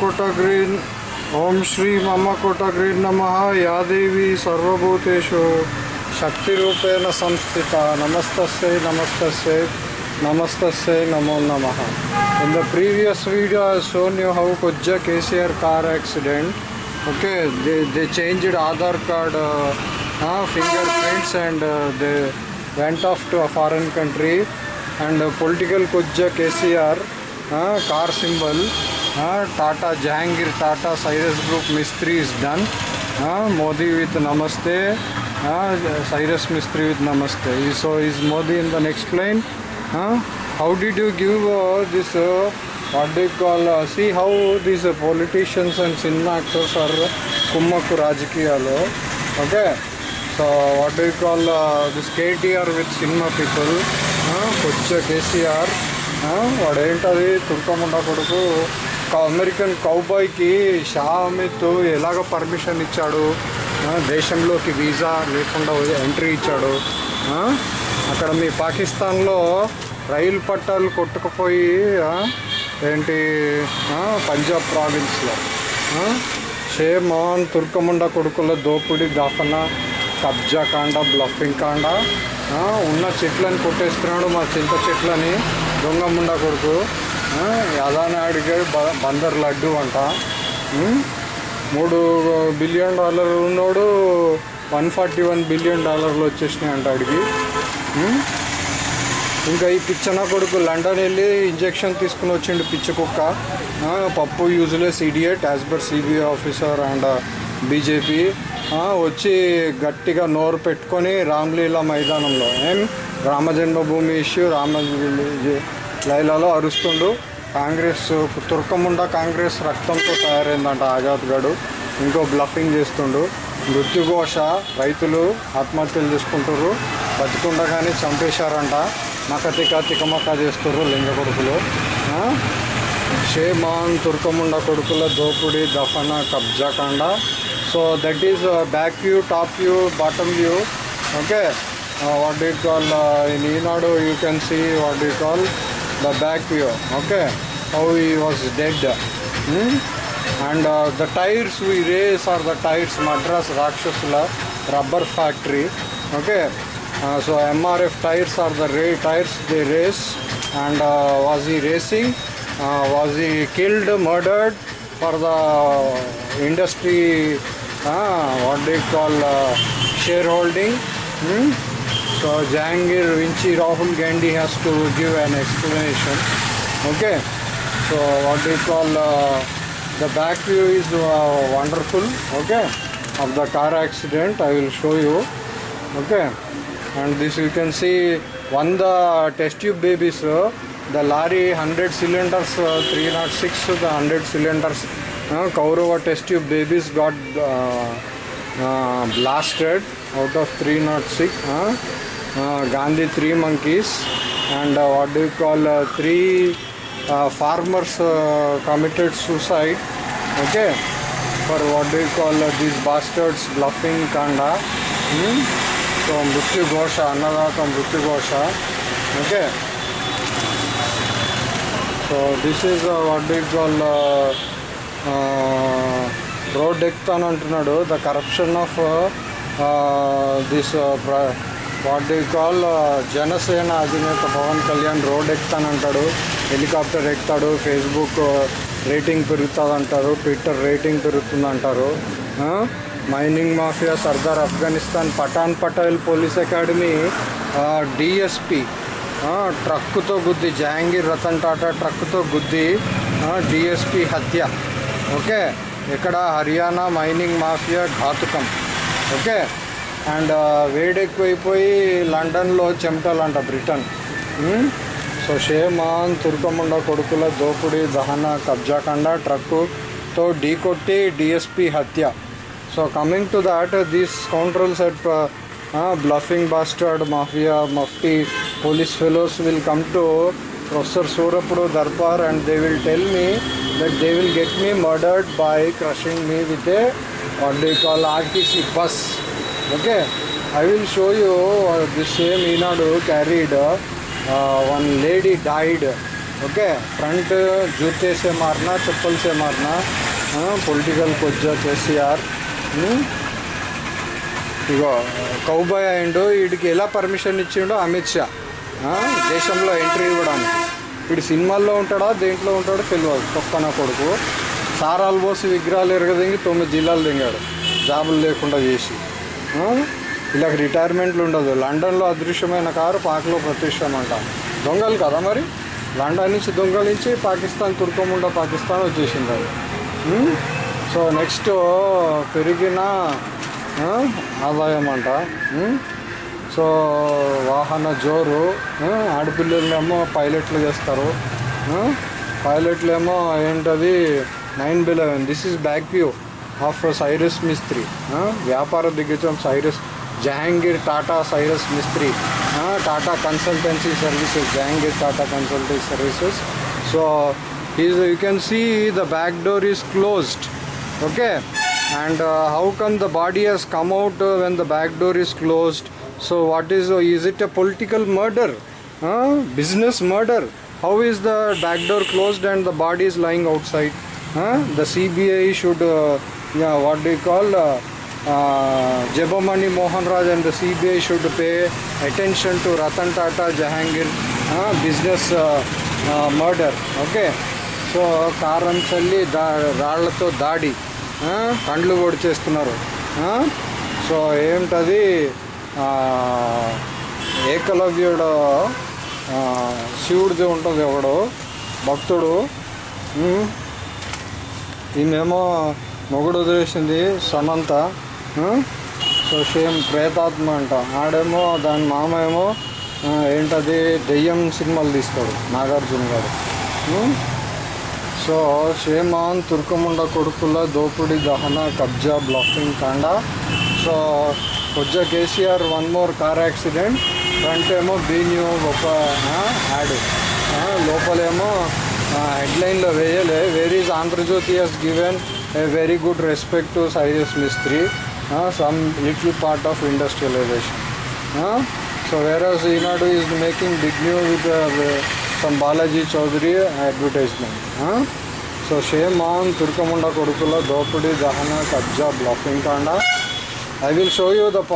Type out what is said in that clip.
कोटग्रीन् ॐ श्री मम कोटग्रीन् नमः या देवी सर्वभूतेषु शक्तिरूपेण संस्थिता नमस्तस्यै नमस्तस्यै नमस्तस्यै नमो नमः shown you how Kujja KCR car accident okay they, they changed Aadhaar card uh, uh, fingerprints and uh, they went off to a foreign country and uh, political Kujja KCR uh, car symbol uh, Tata Jahangir Tata Cyrus Group Mistri is done uh, Modi with Namaste uh, Cyrus Mistri with Namaste so is Modi in the next line huh? how did you give uh, this uh, what do you call uh, see how these uh, politicians and cinema actors are kummaku rajkiyalo okay so what do you call uh, this KTR with cinema people వాడేంటది? తుర్కముండ కొడుకు. American కౌబాయ్కి Shah Amit ఎలాగ permission ఇచ్చాడు? దేశంలోకి visa లేకుండా entry ఇచ్చాడు. అక్కడ మీ పాకిస్తాన్లో రైలు పట్టాలు కొట్టుకుపోయి ఏంటి? పంజాబ్ ప్రావిన్స్లో. షే మోహన్ తుర్కముండ కొడుకుల దోపిడి దాఫన కబ్జా కాండ బ్లఫింగ్ కాండ ఉన్న చెట్లని కొట్టేస్తున్నాడు మా చింత చెట్లని దొంగముండ కొడుకు. ఆ, అడిగాడు బ- బందర్ లడ్డు అంట. మూడు బిలియన్ డాలర్లు ఉన్నోడు వన్ ఫార్టీ వన్ బిలియన్ డాలర్లు వచ్చేసినాయి అంట అడిగి. ఇంకా ఈ పిచ్చన కొడుకు లండన్ వెళ్ళి ఇంజెక్షన్ తీసుకుని వచ్చిండు పిచ్చ కుక్క. Pappu useless idiot as per CBI officer and BJP. వచ్చి గట్టిగా నోరు పెట్టుకొని రామ్లీలా మైదానంలో ఏం? రామజన్మభూమి ఇష్యూ రామ లైలాలో అరుస్తుండు. కాంగ్రెస్ తుర్కముండ కాంగ్రెస్ రక్తంతో తయారైందంట ఆజాద్ గడు. ఇంకో బ్లఫింగ్ చేస్తుండు. మృత్యుఘోష రైతులు ఆత్మహత్యలు చేసుకుంటారు బతికుండగానే చంపేశారంట. మకతిక తికమక చేస్తారు లింగ కొడుకులు. క్షేమాన్ షేమాన్ తుర్కముండ కొడుకుల దోపిడీ దఫన so that is uh, back view top view bottom view. Okay. Uh, what do you call uh, in Enado you can see what do you call the back view. Okay. How he was dead. Hmm? and uh, the tires we raise are the tires madras rakshasula rubber factory. Okay. Uh, so mrf tires are the ray tires they race and uh, was he racing? Was he killed murdered for the industry ah, what they call uh, shareholding. Hmm? So Jangir Vinci Rahul Gandhi has to give an explanation. Okay, so what they call uh, the back view is uh, wonderful. Okay, of the car accident I will show you. Okay, and this you can see one the test tube babies, the lorry 100 cylinders, uh, 306 the 100 cylinders Kaurava test tube babies got blasted out of three naught six Gandhi three monkey and what do call three farmers committed suicide okay for what do call these bastards bluffing कांड so मृत्युघोष अन्नदात मृत्युघोष okay so this is what do call road ఎక్కుతాను అంటున్నాడు. The corruption of this what do call Janasena అధినేత Pawan Kalyan road ఎక్కుతానంటాడు helicopter ఎక్కుతాడు. Facebook rating పెరుగుతుంది అంటారు. Twitter rating పెరుగుతుంది అంటారు. Mining mafia Sardar Afghanistan Pathan Patel police academy DSP ట్రక్కుతో గుద్ది జహాంగీర్ రతన్ టాటా ట్రక్కుతో గుద్ది డిఎస్పి హత్య. ఓకే? ఇక్కడ హర్యానా మైనింగ్ మాఫియా ఘాతుకం. ఓకే? అండ్ వేడెక్కువైపోయి లండన్లో చెమటలంట బ్రిటన్. సో షేమాన్ తుర్కముండ కొడుకుల దోపుడి దహన కబ్జాకండ ట్రక్కుతో ఢీకొట్టి డిఎస్పి హత్య. So coming to that these controls set bluffing bastard mafia mufti police fellows will come to professor సూరపుడు Darbar and they will tell me that they will get me murdered by crushing me with a what you call RTC bus okay I will show you this same Eenadu carried one lady died okay front జూతేసే మారినా చెప్పల్సే మారినా political కొద్దిగా కేసీఆర్ ఇగో cowboy అయిండు వీడికి ఎలా permission ఇచ్చిండో Amit Shah దేశంలో entry ఇవ్వడానికి. వీడు సినిమాల్లో ఉంటాడా దేంట్లో ఉంటాడో తెలియదు తొక్కన కొడుకు. సారాలు పోసి విగ్రహాలు ఎరగదింగి తొమ్మిది జిల్లాలు దింగాడు. జాబులు లేకుండా చేసి. ఇలాగ వీళ్ళకి రిటైర్మెంట్లు ఉండదు. లండన్లో అదృశ్యమైన కారు పాక్లో ప్రతిష్టం అంట దొంగలు కదా మరి? లండన్ నుంచి దొంగలించి పాకిస్తాన్ తుర్కముండ పాకిస్తాన్ వచ్చేసింది అది. సో నెక్స్ట్ పెరిగిన ఆదాయం అంట సో వాహన జోరు ఆడపిల్లలేమో పైలట్లు చేస్తారు. పైలట్లేమో ఏంటది nine eleven. This is back view of Cyrus Mistry వ్యాపార దిగ్గజం Cyrus Jahangir Tata Cyrus Mistry Tata Consultancy Services Jahangir Tata Consultancy Services so is you can see the back door is closed okay and how can the body has come out when the back door is closed so what is is it a political murder business murder how is the back door closed and the body is lying outside the CBI should what do call జబమణి Mohan Raj and the CBI should pay attention to Ratan Tata Jahangir business murder okay so కారం చల్లి దా రాళ్ళతో దాడి కండ్లు కూడా చేస్తున్నారు so ఏమిటది ఏకలవ్యుడు శివుడిది ఉంటుంది ఎవడు? భక్తుడు. ఈమెమో మొగుడు వదిలేసింది సమంత. సో సేమ్ ప్రేతాత్మ అంట. ఆడేమో దాని మామ ఏమో ఏంటది దెయ్యం సినిమాలు తీస్తాడు నాగార్జున గారు. సో షేమాన్ తుర్కముండ కొడుకుల దోపిడి దహన కబ్జా బ్లాకింగ్ కాండ. So కొజ్జ KCR one more car accident. Front ఏమో బీన్యూ గొప్ప యాడ్. లోపలేమో హెడ్లైన్లో వేయలే. Where is Andhrajyothy has given a very good respect to sizes Mistry some little part of industrialization so where's Eenadu is making big new with some Balaji Chowdary advertisement so shame on తుర్కముండ కొడుకుల దోపిడీ దహన కబ్జా blocking కాండా I will show you the